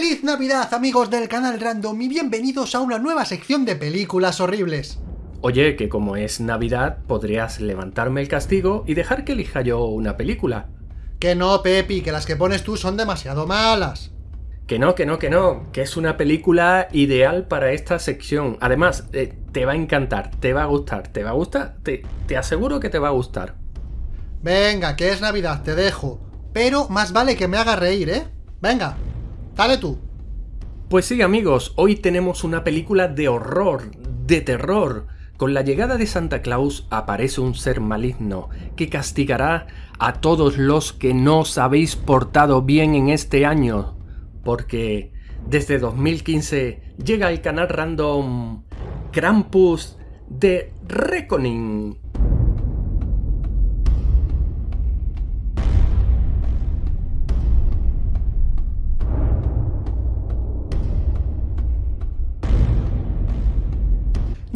¡Feliz Navidad amigos del canal Random y bienvenidos a una nueva sección de películas horribles! Oye, que como es Navidad, podrías levantarme el castigo y dejar que elija yo una película. Que no, Pepi, que las que pones tú son demasiado malas. Que no, que no, que no, que es una película ideal para esta sección. Además, eh, te va a encantar, te va a gustar, te va a gustar, te, te aseguro que te va a gustar. Venga, que es Navidad, te dejo. Pero más vale que me haga reír, ¿eh? Venga, Pues sí, amigos, hoy tenemos una película de horror, de terror. Con la llegada de Santa Claus aparece un ser maligno que castigará a todos los que no os habéis portado bien en este año. Porque desde 2015 llega el canal random Krampus de Reckoning.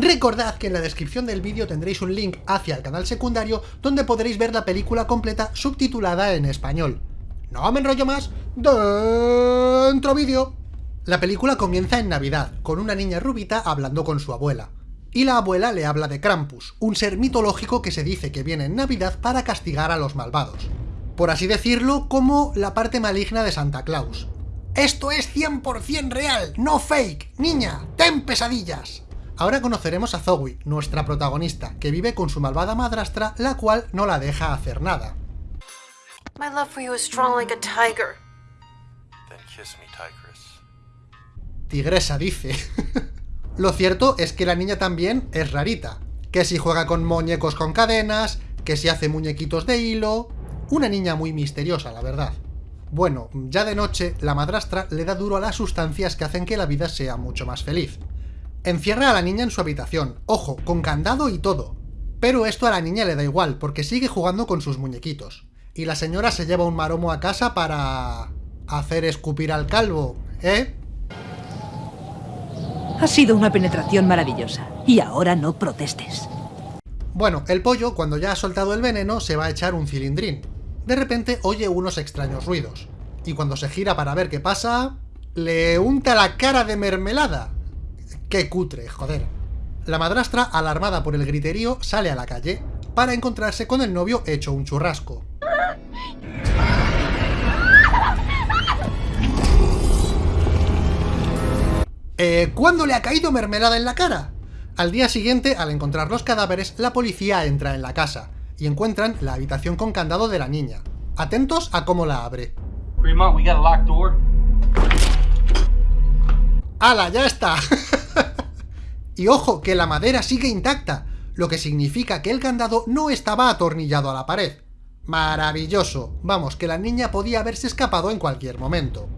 Recordad que en la descripción del vídeo tendréis un link hacia el canal secundario donde podréis ver la película completa subtitulada en español. No me enrollo más, dentro vídeo. La película comienza en Navidad, con una niña rubita hablando con su abuela. Y la abuela le habla de Krampus, un ser mitológico que se dice que viene en Navidad para castigar a los malvados. Por así decirlo, como la parte maligna de Santa Claus. ¡Esto es 100% real, no fake! ¡Niña, ten pesadillas! Ahora conoceremos a Zoe, nuestra protagonista, que vive con su malvada madrastra, la cual no la deja hacer nada. My love for you is strong like a tiger. Then kiss me, tigress. Tigresa dice. Lo cierto es que la niña también es rarita. Que si juega con muñecos con cadenas, que si hace muñequitos de hilo... Una niña muy misteriosa, la verdad. Bueno, ya de noche, la madrastra le da duro a las sustancias que hacen que la vida sea mucho más feliz. Encierra a la niña en su habitación, ojo, con candado y todo. Pero esto a la niña le da igual, porque sigue jugando con sus muñequitos. Y la señora se lleva un maromo a casa para... hacer escupir al calvo, ¿eh? Ha sido una penetración maravillosa. Y ahora no protestes. Bueno, el pollo, cuando ya ha soltado el veneno, se va a echar un cilindrín. De repente oye unos extraños ruidos. Y cuando se gira para ver qué pasa... ¡Le unta la cara de mermelada! ¡Qué cutre, joder! La madrastra, alarmada por el griterío, sale a la calle para encontrarse con el novio hecho un churrasco. Eh, ¿Cuándo le ha caído mermelada en la cara? Al día siguiente, al encontrar los cadáveres, la policía entra en la casa y encuentran la habitación con candado de la niña. Atentos a cómo la abre. ¡Hala, ya está! y ojo, que la madera sigue intacta, lo que significa que el candado no estaba atornillado a la pared. Maravilloso. Vamos, que la niña podía haberse escapado en cualquier momento.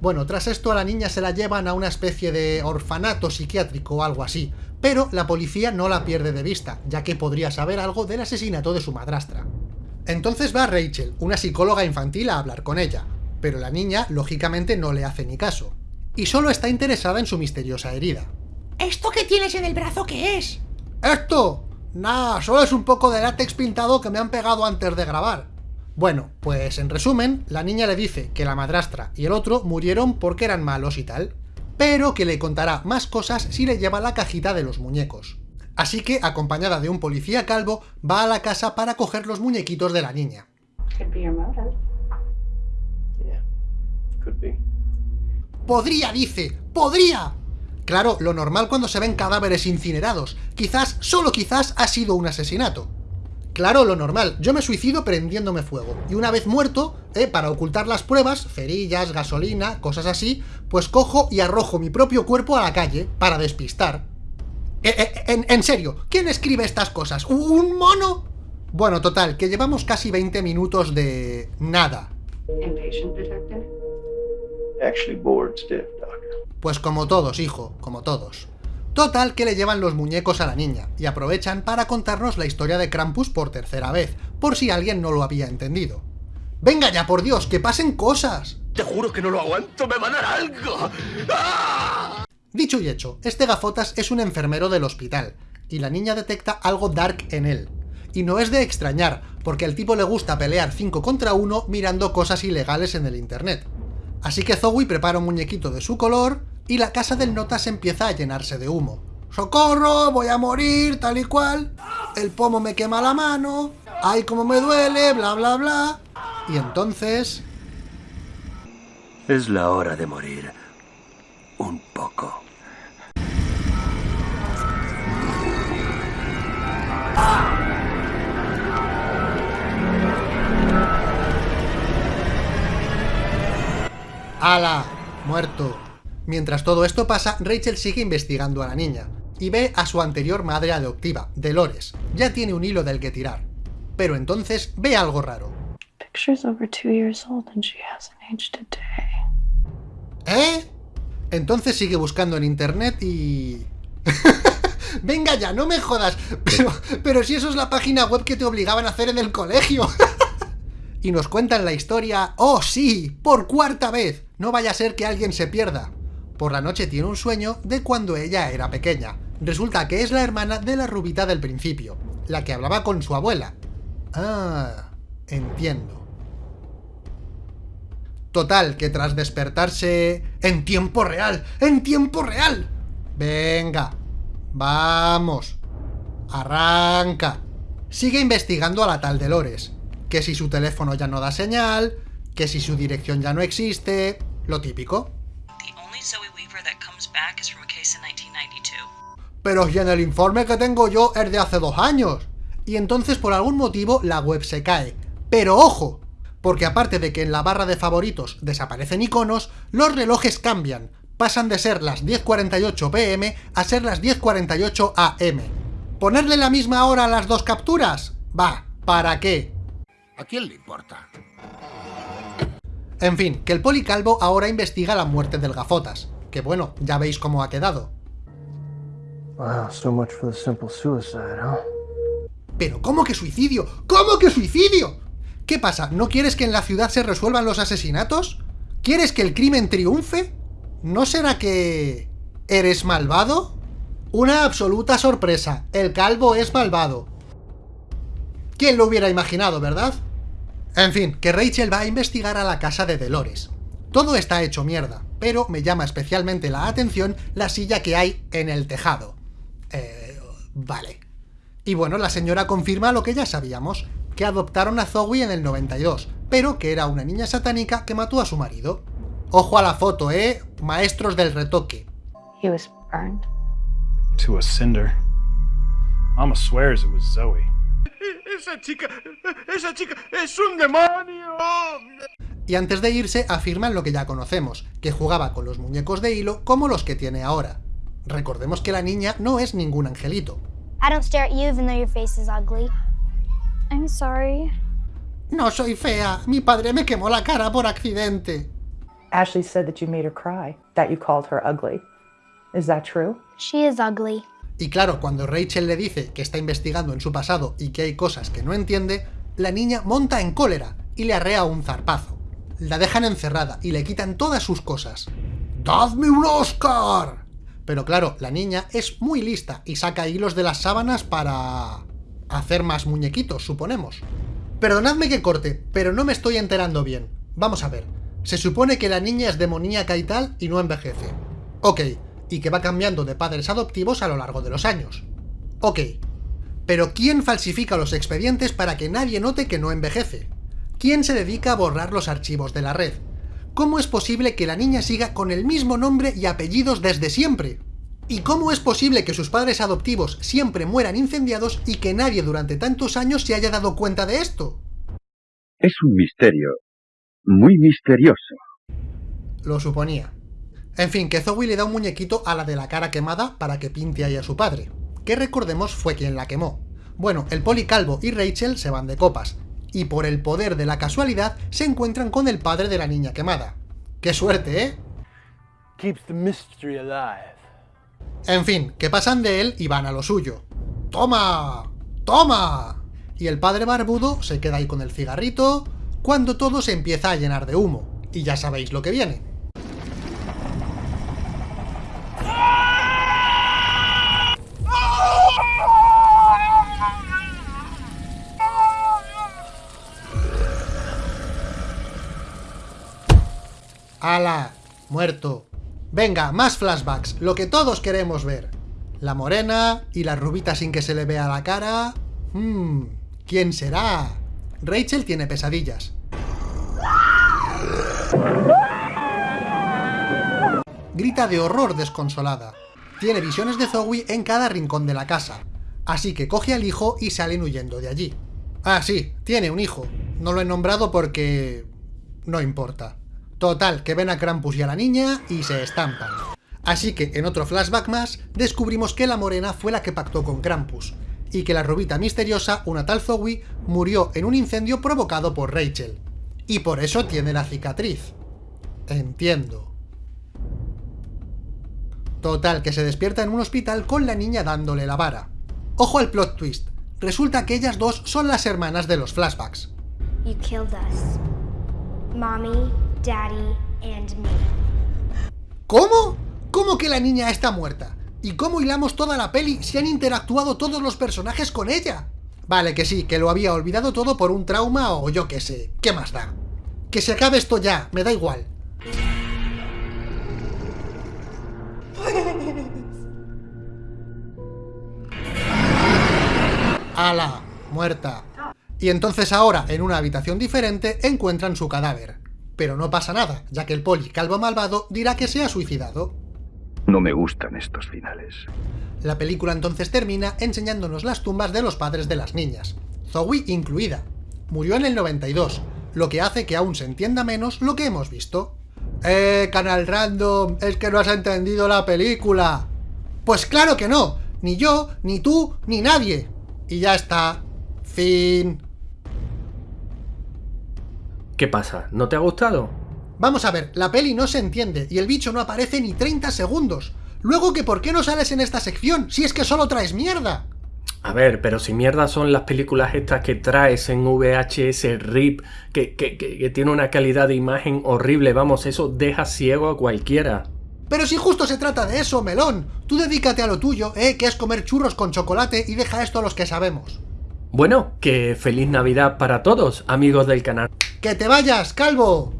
Bueno, tras esto a la niña se la llevan a una especie de orfanato psiquiátrico o algo así, pero la policía no la pierde de vista, ya que podría saber algo del asesinato de su madrastra. Entonces va Rachel, una psicóloga infantil, a hablar con ella, pero la niña, lógicamente, no le hace ni caso, y solo está interesada en su misteriosa herida. ¿Esto que tienes en el brazo qué es? ¡Esto! Nah, solo es un poco de látex pintado que me han pegado antes de grabar. Bueno, pues en resumen, la niña le dice que la madrastra y el otro murieron porque eran malos y tal, pero que le contará más cosas si le lleva la cajita de los muñecos. Así que, acompañada de un policía calvo, va a la casa para coger los muñequitos de la niña. ¡Podría, dice! ¡Podría! Claro, lo normal cuando se ven cadáveres incinerados. Quizás, solo quizás, ha sido un asesinato. Claro, lo normal. Yo me suicido prendiéndome fuego. Y una vez muerto, eh, para ocultar las pruebas, cerillas, gasolina, cosas así, pues cojo y arrojo mi propio cuerpo a la calle para despistar. Eh, eh, en, en serio, ¿quién escribe estas cosas? ¿Un mono? Bueno, total, que llevamos casi 20 minutos de... nada. Actually. Pues como todos, hijo, como todos. Total que le llevan los muñecos a la niña, y aprovechan para contarnos la historia de Krampus por tercera vez, por si alguien no lo había entendido. ¡Venga ya, por Dios, que pasen cosas! Te juro que no lo aguanto, me va a dar algo. ¡Ah! Dicho y hecho, este gafotas es un enfermero del hospital, y la niña detecta algo dark en él. Y no es de extrañar, porque al tipo le gusta pelear 5 contra 1 mirando cosas ilegales en el internet. Así que Zoe prepara un muñequito de su color y la casa del Notas empieza a llenarse de humo. ¡Socorro! ¡Voy a morir! Tal y cual. El pomo me quema la mano. ¡Ay, cómo me duele! Bla, bla, bla. Y entonces... Es la hora de morir. ¡Hala! Muerto. Mientras todo esto pasa, Rachel sigue investigando a la niña, y ve a su anterior madre adoptiva, Dolores. Ya tiene un hilo del que tirar. Pero entonces ve algo raro. ¿Eh? Entonces sigue buscando en internet y... Venga ya, no me jodas. Pero, pero si eso es la página web que te obligaban a hacer en el colegio. y nos cuentan la historia... ¡Oh, sí! ¡Por cuarta vez! No vaya a ser que alguien se pierda. Por la noche tiene un sueño de cuando ella era pequeña. Resulta que es la hermana de la rubita del principio, la que hablaba con su abuela. Ah, entiendo. Total, que tras despertarse... ¡En tiempo real! ¡En tiempo real! Venga, vamos. Arranca. Sigue investigando a la tal Dolores. Que si su teléfono ya no da señal, que si su dirección ya no existe... Lo típico. Pero si en el informe que tengo yo es de hace dos años. Y entonces por algún motivo la web se cae. Pero ojo, porque aparte de que en la barra de favoritos desaparecen iconos, los relojes cambian. Pasan de ser las 10.48 pm a ser las 10.48 am. ¿Ponerle la misma hora a las dos capturas? Va, ¿para qué? ¿A quién le importa? En fin, que el policalvo ahora investiga la muerte del gafotas. Que bueno, ya veis cómo ha quedado. Wow, so much for the simple suicide, huh? ¿Pero cómo que suicidio? ¿Cómo que suicidio? ¿Qué pasa? ¿No quieres que en la ciudad se resuelvan los asesinatos? ¿Quieres que el crimen triunfe? ¿No será que... eres malvado? Una absoluta sorpresa. El calvo es malvado. ¿Quién lo hubiera imaginado, verdad? En fin, que Rachel va a investigar a la casa de Dolores. Todo está hecho mierda, pero me llama especialmente la atención la silla que hay en el tejado. Eh, vale. Y bueno, la señora confirma lo que ya sabíamos, que adoptaron a Zoe en el 92, pero que era una niña satánica que mató a su marido. Ojo a la foto, ¿eh? Maestros del retoque. He was burned. To a cinder. Mama swears it was Zoe. Esa chica, esa chica es un demonio. Y antes de irse afirman lo que ya conocemos, que jugaba con los muñecos de hilo como los que tiene ahora. Recordemos que la niña no es ningún angelito. I don't stare at you even though your face is ugly. I'm sorry. No soy fea, mi padre me quemó la cara por accidente. Ashley said that you made her cry, that you called her ugly. Is that true? She is ugly. Y claro, cuando Rachel le dice que está investigando en su pasado y que hay cosas que no entiende, la niña monta en cólera y le arrea un zarpazo. La dejan encerrada y le quitan todas sus cosas. ¡Dadme un Oscar! Pero claro, la niña es muy lista y saca hilos de las sábanas para... hacer más muñequitos, suponemos. Perdonadme que corte, pero no me estoy enterando bien. Vamos a ver. Se supone que la niña es demoníaca y tal y no envejece. Ok, y que va cambiando de padres adoptivos a lo largo de los años. Ok. Pero ¿quién falsifica los expedientes para que nadie note que no envejece? ¿Quién se dedica a borrar los archivos de la red? ¿Cómo es posible que la niña siga con el mismo nombre y apellidos desde siempre? ¿Y cómo es posible que sus padres adoptivos siempre mueran incendiados y que nadie durante tantos años se haya dado cuenta de esto? Es un misterio. Muy misterioso. Lo suponía. En fin, que Zoe le da un muñequito a la de la cara quemada para que pinte ahí a su padre, que recordemos fue quien la quemó. Bueno, el policalvo y Rachel se van de copas, y por el poder de la casualidad se encuentran con el padre de la niña quemada. ¡Qué suerte, eh! Keeps the mystery alive. En fin, que pasan de él y van a lo suyo. ¡Toma! ¡Toma! Y el padre barbudo se queda ahí con el cigarrito, cuando todo se empieza a llenar de humo. Y ya sabéis lo que viene. ¡Hala! Muerto. Venga, más flashbacks, lo que todos queremos ver. La morena y la rubita sin que se le vea la cara... Hmm, ¿quién será? Rachel tiene pesadillas. Grita de horror desconsolada. Tiene visiones de Zoe en cada rincón de la casa. Así que coge al hijo y salen huyendo de allí. Ah, sí, tiene un hijo. No lo he nombrado porque... no importa. Total, que ven a Krampus y a la niña y se estampan. Así que, en otro flashback más, descubrimos que la morena fue la que pactó con Krampus, y que la rubita misteriosa, una tal Zoe, murió en un incendio provocado por Rachel. Y por eso tiene la cicatriz. Entiendo. Total, que se despierta en un hospital con la niña dándole la vara. Ojo al plot twist. Resulta que ellas dos son las hermanas de los flashbacks. Daddy, and me. ¿Cómo? ¿Cómo que la niña está muerta? ¿Y cómo hilamos toda la peli si han interactuado todos los personajes con ella? Vale, que sí, que lo había olvidado todo por un trauma o yo qué sé, ¿qué más da? Que se acabe esto ya, me da igual. ¡Hala! Muerta. Y entonces ahora, en una habitación diferente, encuentran su cadáver. Pero no pasa nada, ya que el poli calvo malvado dirá que se ha suicidado. No me gustan estos finales. La película entonces termina enseñándonos las tumbas de los padres de las niñas, Zoe incluida. Murió en el 92, lo que hace que aún se entienda menos lo que hemos visto. ¡Eh, canal random! ¡Es que no has entendido la película! Pues claro que no, ni yo, ni tú, ni nadie. Y ya está. Fin. ¿Qué pasa? ¿No te ha gustado? Vamos a ver, la peli no se entiende y el bicho no aparece ni 30 segundos. Luego que por qué no sales en esta sección, si es que solo traes mierda. A ver, pero si mierda son las películas estas que traes en VHS RIP, que, que, que, que tiene una calidad de imagen horrible, vamos, eso deja ciego a cualquiera. Pero si justo se trata de eso, melón. Tú dedícate a lo tuyo, eh, que es comer churros con chocolate y deja esto a los que sabemos. Bueno, que feliz Navidad para todos, amigos del canal. ¡Que te vayas, calvo!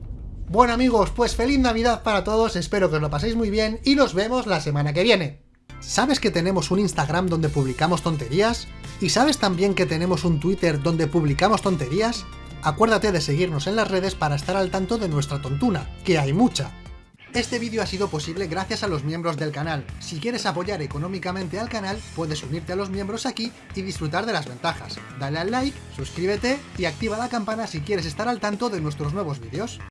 Bueno amigos, pues feliz Navidad para todos, espero que os lo paséis muy bien y nos vemos la semana que viene. ¿Sabes que tenemos un Instagram donde publicamos tonterías? ¿Y sabes también que tenemos un Twitter donde publicamos tonterías? Acuérdate de seguirnos en las redes para estar al tanto de nuestra tontuna, que hay mucha. Este vídeo ha sido posible gracias a los miembros del canal. Si quieres apoyar económicamente al canal, puedes unirte a los miembros aquí y disfrutar de las ventajas. Dale al like, suscríbete y activa la campana si quieres estar al tanto de nuestros nuevos vídeos.